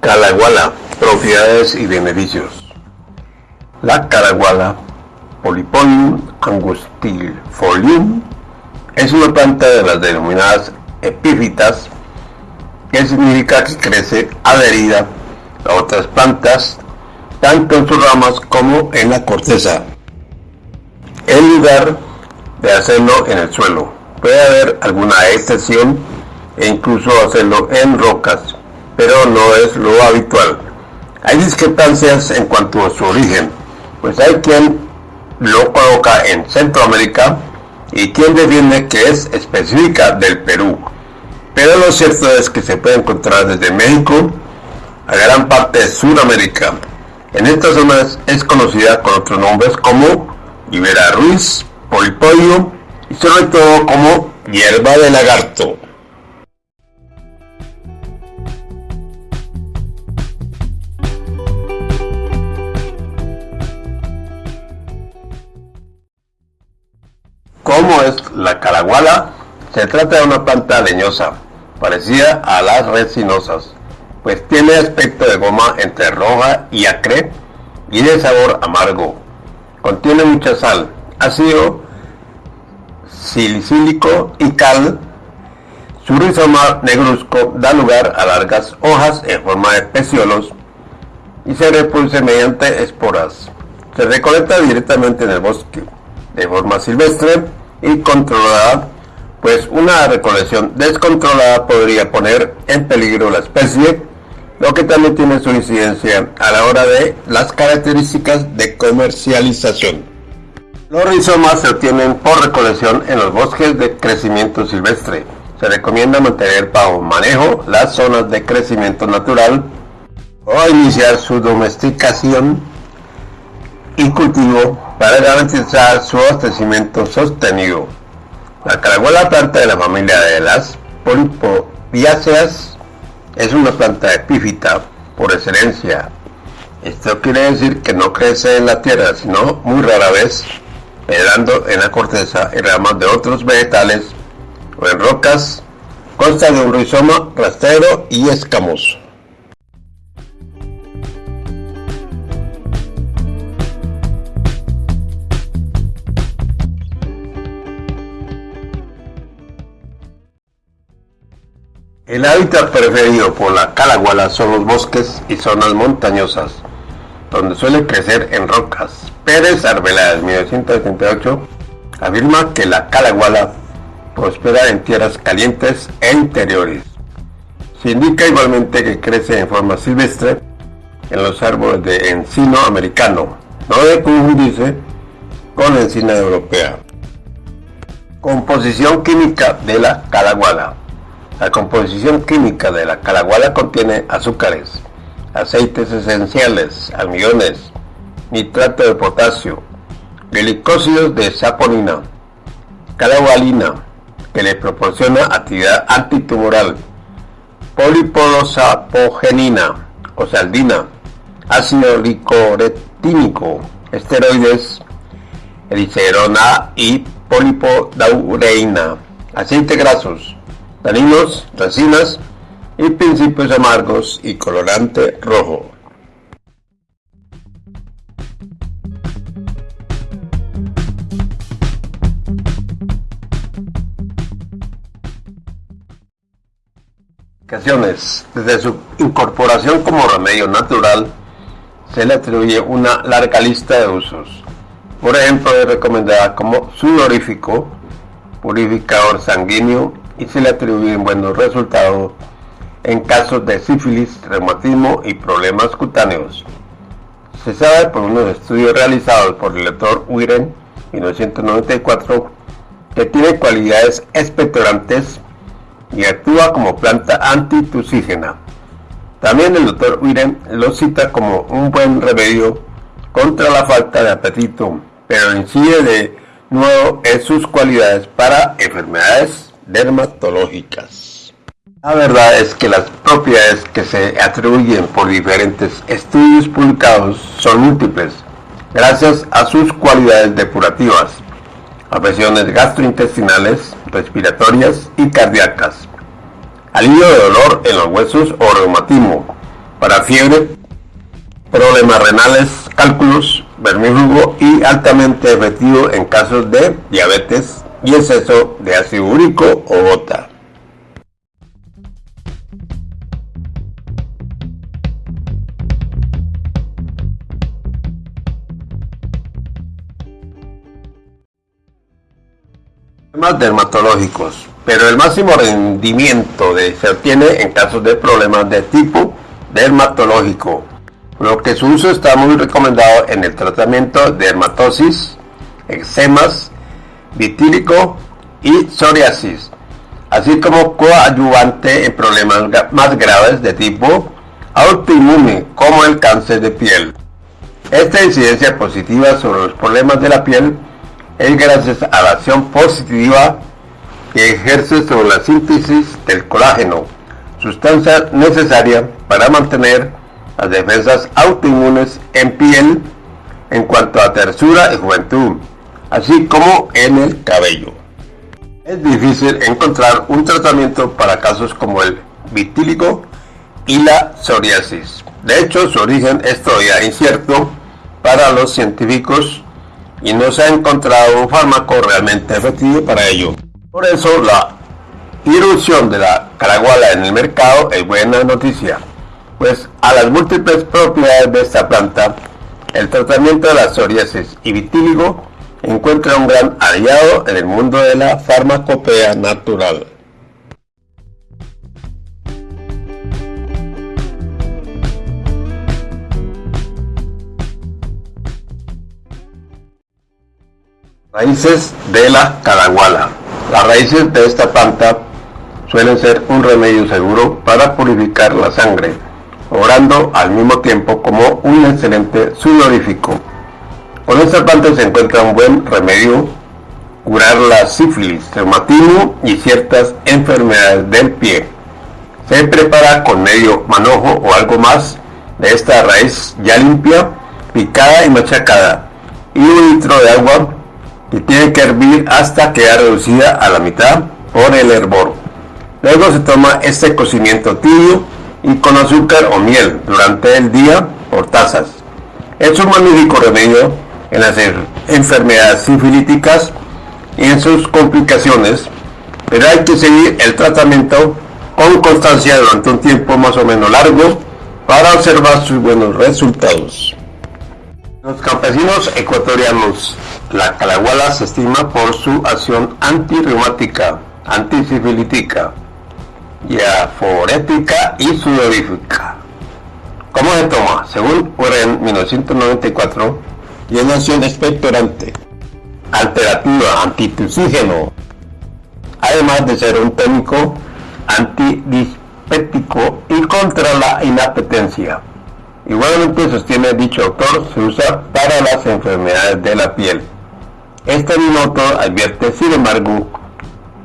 Calaguala, propiedades y beneficios. La calaguala, Polypodium angustifolium, es una planta de las denominadas epífitas, que significa que crece adherida a otras plantas, tanto en sus ramas como en la corteza. En lugar de hacerlo en el suelo, puede haber alguna excepción e incluso hacerlo en rocas pero no es lo habitual. Hay discrepancias en cuanto a su origen, pues hay quien lo coloca en Centroamérica y quien defiende que es específica del Perú. Pero lo cierto es que se puede encontrar desde México a gran parte de Sudamérica. En estas zonas es conocida con otros nombres como Ibera Ruiz, Polipodio y sobre todo como hierba de lagarto. ¿Cómo es la calaguala? Se trata de una planta leñosa, parecida a las resinosas, pues tiene aspecto de goma entre roja y acre y de sabor amargo. Contiene mucha sal, ácido silicílico y cal. Su rizoma negruzco da lugar a largas hojas en forma de peciolos y se reproduce mediante esporas. Se recolecta directamente en el bosque de forma silvestre y controlada, pues una recolección descontrolada podría poner en peligro la especie, lo que también tiene su incidencia a la hora de las características de comercialización. Los rizomas se obtienen por recolección en los bosques de crecimiento silvestre. Se recomienda mantener bajo manejo las zonas de crecimiento natural o iniciar su domesticación y cultivo para garantizar su abastecimiento sostenido. La caragola planta de la familia de las polipoviáceas es una planta epífita por excelencia. Esto quiere decir que no crece en la tierra, sino muy rara vez, penetrando en la corteza y ramas de otros vegetales o en rocas. Consta de un rizoma rastrero y escamoso. El hábitat preferido por la calaguala son los bosques y zonas montañosas, donde suele crecer en rocas. Pérez Arbeláez, 1978, afirma que la calaguala prospera en tierras calientes e interiores. Se indica igualmente que crece en forma silvestre en los árboles de encino americano, no de confundirse con encina europea. Composición química de la calaguala. La composición química de la calaguala contiene azúcares, aceites esenciales, almidones, nitrato de potasio, glicósidos de saponina, calagualina, que le proporciona actividad antitumoral, polipodosapogenina o saldina, ácido licoretínico, esteroides, ericerona y polipodaureína, aceite grasos, taninos, resinas y principios amargos y colorante rojo. Desde su incorporación como remedio natural, se le atribuye una larga lista de usos. Por ejemplo, es recomendada como sudorífico, purificador sanguíneo, y se le atribuyen buenos resultados en casos de sífilis, reumatismo y problemas cutáneos. Se sabe por unos estudios realizados por el doctor Wiren 1994 que tiene cualidades expectorantes y actúa como planta antitusígena. También el doctor Wiren lo cita como un buen remedio contra la falta de apetito, pero incide de nuevo en sus cualidades para enfermedades dermatológicas. La verdad es que las propiedades que se atribuyen por diferentes estudios publicados son múltiples, gracias a sus cualidades depurativas, afecciones gastrointestinales, respiratorias y cardíacas, alivio de dolor en los huesos o reumatismo, para fiebre, problemas renales, cálculos, vermífugo y altamente efectivo en casos de diabetes y exceso de ácido úrico o gota. Problemas dermatológicos, pero el máximo rendimiento de, se obtiene en casos de problemas de tipo dermatológico, lo que su uso está muy recomendado en el tratamiento de dermatosis, eczemas, vitílico y psoriasis, así como coadyuvante en problemas más graves de tipo autoinmune como el cáncer de piel. Esta incidencia positiva sobre los problemas de la piel es gracias a la acción positiva que ejerce sobre la síntesis del colágeno, sustancia necesaria para mantener las defensas autoinmunes en piel en cuanto a tersura y juventud, así como en el cabello. Es difícil encontrar un tratamiento para casos como el vitíligo y la psoriasis. De hecho, su origen es todavía incierto para los científicos y no se ha encontrado un fármaco realmente efectivo para ello. Por eso la irrupción de la caraguala en el mercado es buena noticia, pues a las múltiples propiedades de esta planta, el tratamiento de la psoriasis y vitíligo encuentra un gran aliado en el mundo de la farmacopea natural. Raíces de la caraguala. Las raíces de esta planta suelen ser un remedio seguro para purificar la sangre, obrando al mismo tiempo como un excelente sudorífico. Con esta planta se encuentra un buen remedio curar la sífilis, reumatismo y ciertas enfermedades del pie. Se prepara con medio manojo o algo más de esta raíz ya limpia, picada y machacada y un litro de agua y tiene que hervir hasta quedar reducida a la mitad por el hervor. Luego se toma este cocimiento tibio y con azúcar o miel durante el día por tazas. Es un magnífico remedio en las enfermedades sifilíticas y en sus complicaciones, pero hay que seguir el tratamiento con constancia durante un tiempo más o menos largo para observar sus buenos resultados. Los campesinos ecuatorianos, la calaguala se estima por su acción antirreumática, antisifilítica, diaforética y sudorífica. ¿Cómo se toma? Según Warren 1994, tiene acción expectorante, alterativa, antitusígeno, además de ser un técnico antidispético y contra la inapetencia. Igualmente sostiene dicho autor, se usa para las enfermedades de la piel. Este mismo autor advierte, sin embargo,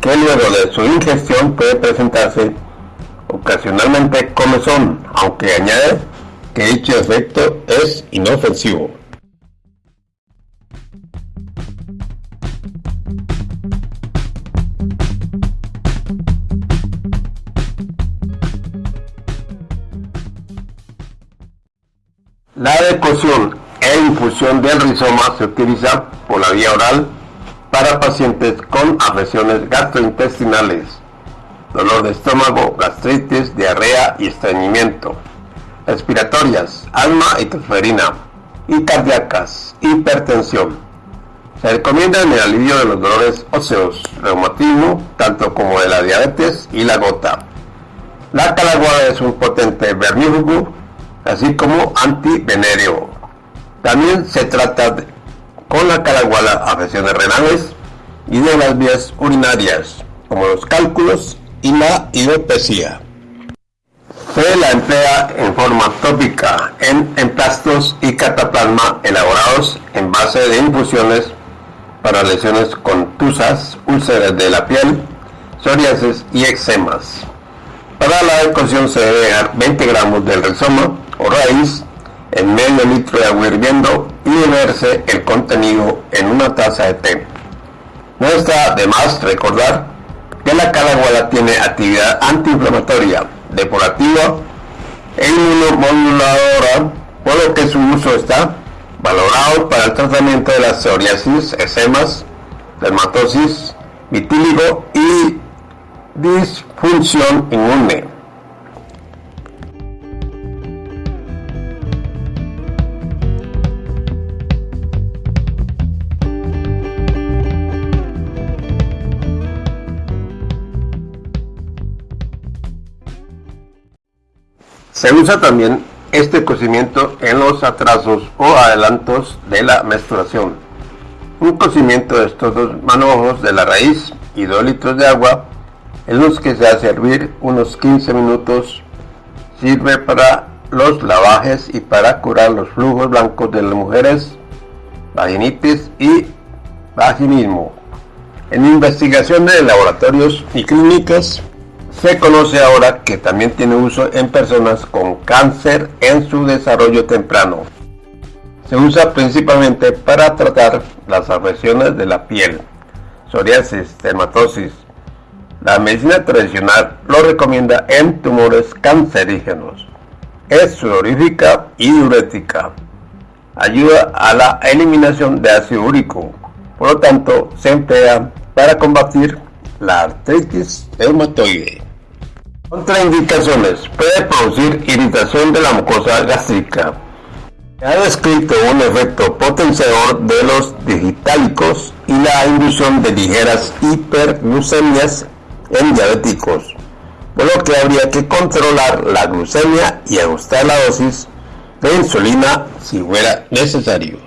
que luego de su ingestión puede presentarse ocasionalmente comezón, aunque añade que dicho efecto es inofensivo. La decocción e infusión del rizoma se utiliza por la vía oral para pacientes con afecciones gastrointestinales, dolor de estómago, gastritis, diarrea y estreñimiento, respiratorias, asma y tosferina, y cardíacas, hipertensión. Se recomienda en el alivio de los dolores óseos, reumatismo, tanto como de la diabetes y la gota. La calaguada es un potente vermífugo así como antivenéreo. También se trata con la calaguala afecciones renales y de las vías urinarias, como los cálculos y la hidropesía. Se la emplea en forma tópica en emplastos y cataplasma elaborados en base de infusiones para lesiones contusas, úlceras de la piel, psoriasis y eczemas. Para la ecuación se debe dejar 20 gramos del rizoma o raíz en medio litro de agua hirviendo y beberse el contenido en una taza de té. No está de más recordar que la calaguala tiene actividad antiinflamatoria, depurativa e inmunomoduladora, por lo que su uso está valorado para el tratamiento de la psoriasis, eczemas, dermatosis, vitíligo y disfunción inmune. Se usa también este cocimiento en los atrasos o adelantos de la menstruación. Un cocimiento de estos dos manojos de la raíz y 2 litros de agua en los que se hace hervir unos 15 minutos sirve para los lavajes y para curar los flujos blancos de las mujeres, vaginitis y vaginismo. En investigación de laboratorios y clínicas se conoce ahora que también tiene uso en personas con cáncer en su desarrollo temprano. Se usa principalmente para tratar las afecciones de la piel, psoriasis, dermatosis. La medicina tradicional lo recomienda en tumores cancerígenos. Es sudorífica y diurética. Ayuda a la eliminación de ácido úrico. Por lo tanto, se emplea para combatir la artritis reumatoide. Contraindicaciones. Puede producir irritación de la mucosa gástrica. Se ha descrito un efecto potenciador de los digitálicos y la inducción de ligeras hiperglucemias en diabéticos, por lo que habría que controlar la glucemia y ajustar la dosis de insulina si fuera necesario.